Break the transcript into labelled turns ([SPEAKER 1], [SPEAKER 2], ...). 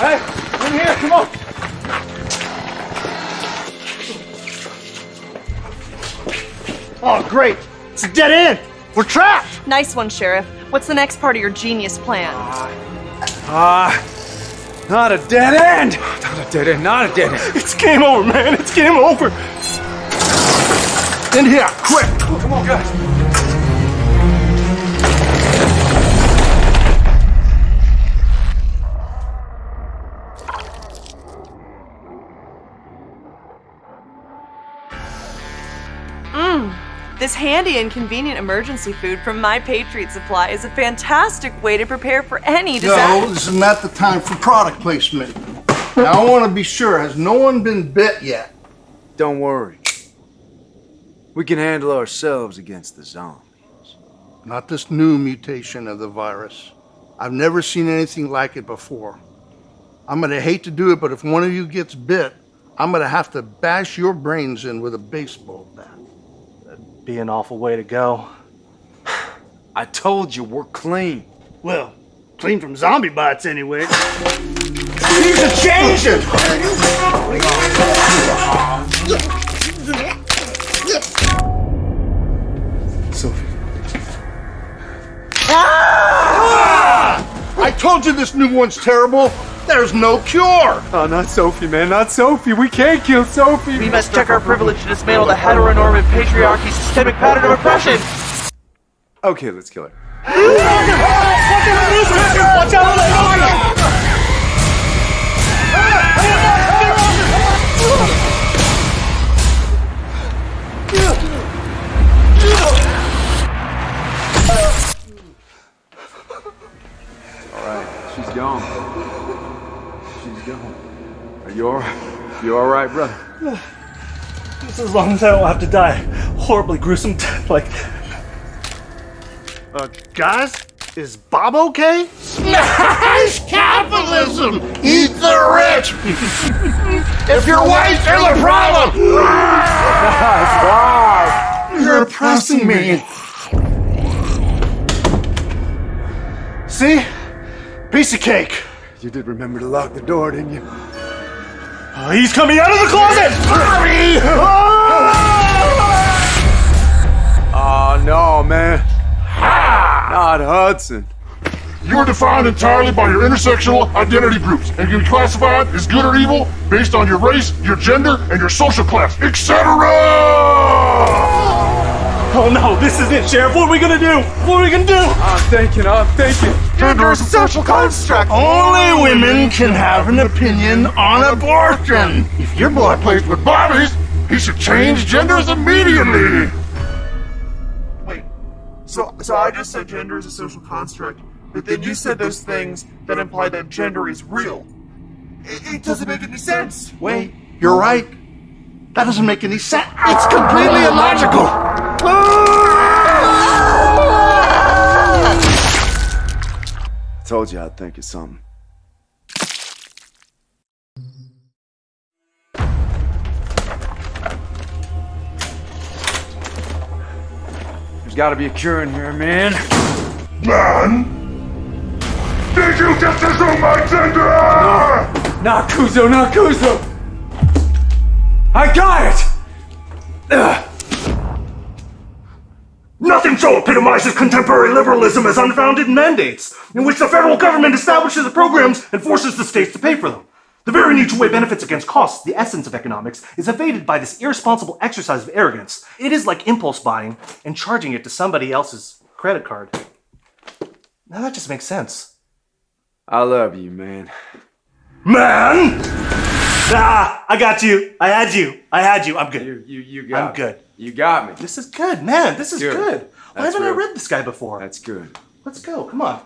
[SPEAKER 1] Hey, in here, come on.
[SPEAKER 2] Oh, great. It's a dead end. We're trapped.
[SPEAKER 3] Nice one, Sheriff. What's the next part of your genius plan?
[SPEAKER 1] Ah, not a dead end. Not a dead end, not a dead end.
[SPEAKER 2] It's game over, man. It's game over. In here, quick.
[SPEAKER 1] Come on, guys.
[SPEAKER 3] This handy and convenient emergency food from My Patriot Supply is a fantastic way to prepare for any
[SPEAKER 2] No,
[SPEAKER 3] disaster.
[SPEAKER 2] this is not the time for product placement. Now, I want to be sure. Has no one been bit yet?
[SPEAKER 1] Don't worry. We can handle ourselves against the zombies.
[SPEAKER 2] Not this new mutation of the virus. I've never seen anything like it before. I'm going to hate to do it, but if one of you gets bit, I'm going to have to bash your brains in with a baseball bat.
[SPEAKER 4] Be an awful way to go.
[SPEAKER 1] I told you we're clean.
[SPEAKER 4] Well, clean from zombie bites anyway.
[SPEAKER 2] These are changing!
[SPEAKER 1] Sophie. Ah!
[SPEAKER 2] I told you this new one's terrible. There's no cure.
[SPEAKER 1] Oh, not Sophie, man, not Sophie. We can't kill Sophie.
[SPEAKER 5] We must check our privilege to dismantle the heteronormative patriarchy systemic pattern of oppression.
[SPEAKER 1] Okay, let's kill her. she's gone. Are you all right? You all right, brother?
[SPEAKER 4] Just as long as I don't have to die horribly gruesome death like. Uh, guys, is Bob okay?
[SPEAKER 2] Smash capitalism! Eat the rich! if you're white, there's a problem! You're oppressing me.
[SPEAKER 4] See? Piece of cake.
[SPEAKER 1] You did remember to lock the door, didn't you?
[SPEAKER 4] Oh, he's coming out of the closet!
[SPEAKER 1] Oh, no, man. Not Hudson.
[SPEAKER 6] You are defined entirely by your intersectional identity groups and can be classified as good or evil based on your race, your gender, and your social class, etc.
[SPEAKER 4] Oh no, this is it, Sheriff. What are we gonna do? What are we gonna do?
[SPEAKER 1] I'm thinking, I'm thinking.
[SPEAKER 6] Gender is a social construct.
[SPEAKER 2] Only women can have an opinion on abortion.
[SPEAKER 6] If your boy plays with Barbies, he should change genders immediately.
[SPEAKER 7] Wait, so so I just said gender is a social construct, but then you said those things that imply that gender is real. It, it doesn't make any sense.
[SPEAKER 2] Wait, you're right. That doesn't make any sense. It's completely illogical.
[SPEAKER 1] Told you I'd think of something. There's gotta be a cure in here, man.
[SPEAKER 6] Man, did you just assume my gender?
[SPEAKER 1] Not Kuzo, not Kuzo! I got it! Ugh.
[SPEAKER 4] Nothing so epitomizes contemporary liberalism as unfunded mandates, in which the federal government establishes the programs and forces the states to pay for them. The very need to weigh benefits against costs, the essence of economics, is evaded by this irresponsible exercise of arrogance. It is like impulse buying and charging it to somebody else's credit card. Now that just makes sense.
[SPEAKER 1] I love you, man.
[SPEAKER 4] Man! Ah, I got you. I had you. I had you. I'm good.
[SPEAKER 1] You, you, you got
[SPEAKER 4] I'm
[SPEAKER 1] me.
[SPEAKER 4] good.
[SPEAKER 1] You got me.
[SPEAKER 4] This is good, man. This is
[SPEAKER 1] Good.
[SPEAKER 4] good. Why haven't I read this guy before?
[SPEAKER 1] That's good.
[SPEAKER 4] Let's go. Come on.